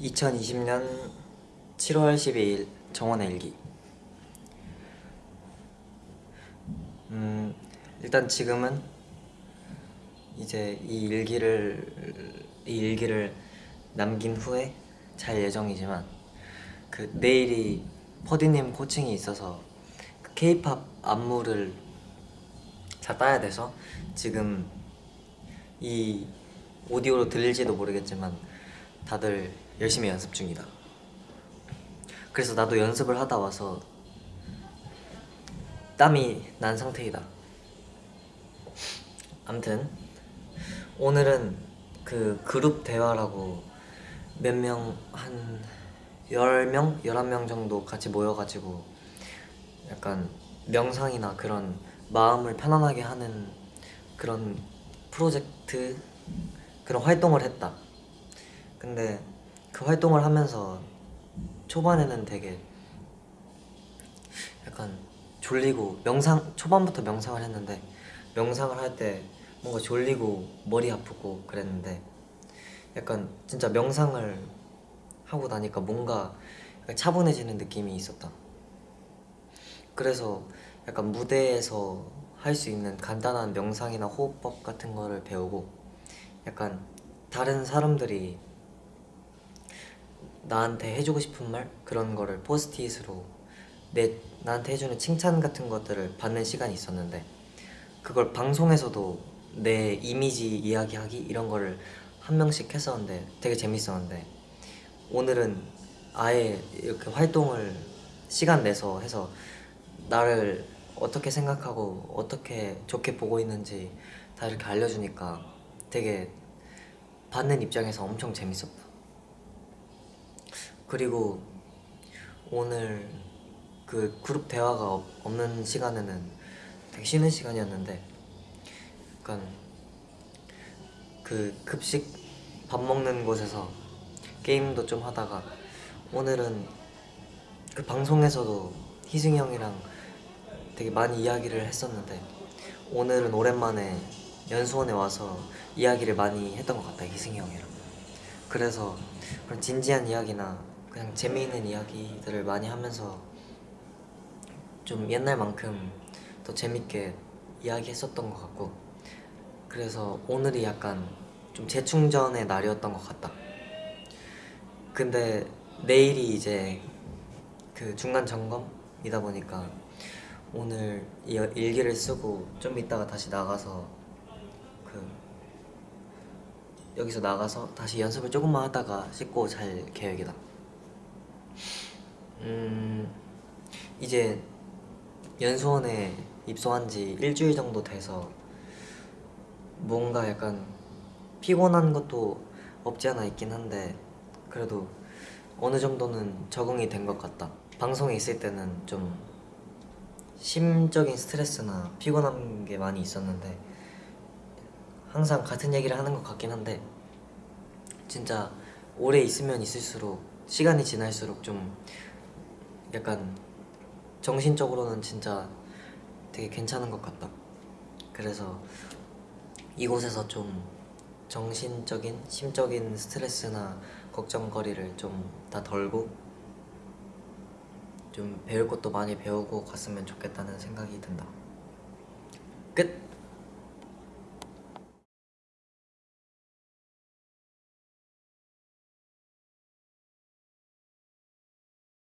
2020년 7월 12일 정원의 일기. 음 일단 지금은 이제 이 일기를 이 일기를 남긴 후에 잘 예정이지만 그 내일이 퍼디님 코칭이 있어서 그 K-팝 안무를 다 따야 돼서 지금 이 오디오로 들릴지도 모르겠지만 다들 열심히 연습 중이다 그래서 나도 연습을 하다 와서 땀이 난 상태이다 암튼 오늘은 그 그룹 대화라고 몇 명 한 10명? 11명 정도 같이 모여가지고 약간 명상이나 그런 마음을 편안하게 하는 그런 프로젝트 그런 활동을 했다 근데 그 활동을 하면서 초반에는 되게 약간 졸리고 명상 초반부터 명상을 했는데 명상을 할 때 뭔가 졸리고 머리 아프고 그랬는데 약간 진짜 명상을 하고 나니까 뭔가 차분해지는 느낌이 있었다. 그래서 약간 무대에서 할 수 있는 간단한 명상이나 호흡법 같은 거를 배우고 약간 다른 사람들이 나한테 해주고 싶은 말? 그런 거를 포스트잇으로 내 나한테 해주는 칭찬 같은 것들을 받는 시간이 있었는데 그걸 방송에서도 내 이미지 이야기하기 이런 거를 한 명씩 했었는데 되게 재밌었는데 오늘은 아예 이렇게 활동을 시간 내서 해서 나를 어떻게 생각하고 어떻게 좋게 보고 있는지 다 이렇게 알려주니까 되게 받는 입장에서 엄청 재밌었다 그리고 오늘 그 그룹 대화가 없- 없는 시간에는 되게 쉬는 시간이었는데 약간 그 급식 밥 먹는 곳에서 게임도 좀 하다가 오늘은 그 방송에서도 희승이 형이랑 되게 많이 이야기를 했었는데 오늘은 오랜만에 연수원에 와서 이야기를 많이 했던 것 같다 희승이 형이랑. 그래서 그런 진지한 이야기나 그냥 재미있는 이야기들을 많이 하면서 좀 옛날만큼 더 재밌게 이야기했었던 것 같고 그래서 오늘이 약간 좀 재충전의 날이었던 것 같다. 근데 내일이 이제 그 중간 점검이다 보니까 오늘 이 일기를 쓰고 좀 이따가 다시 나가서 그 여기서 나가서 다시 연습을 조금만 하다가 씻고 잘 계획이다 음 이제 연수원에 입소한 지 일주일 정도 돼서 뭔가 약간 피곤한 것도 없지 않아 있긴 한데 그래도 어느 정도는 적응이 된 것 같다. 방송에 있을 때는 좀 심적인 스트레스나 피곤한 게 많이 있었는데 항상 같은 얘기를 하는 것 같긴 한데 진짜 오래 있으면 있을수록 시간이 지날수록 좀 약간 정신적으로는 진짜 되게 괜찮은 것 같다 그래서 이곳에서 좀 정신적인, 심적인 스트레스나 걱정거리를 좀 다 덜고 좀 배울 것도 많이 배우고 갔으면 좋겠다는 생각이 든다 끝!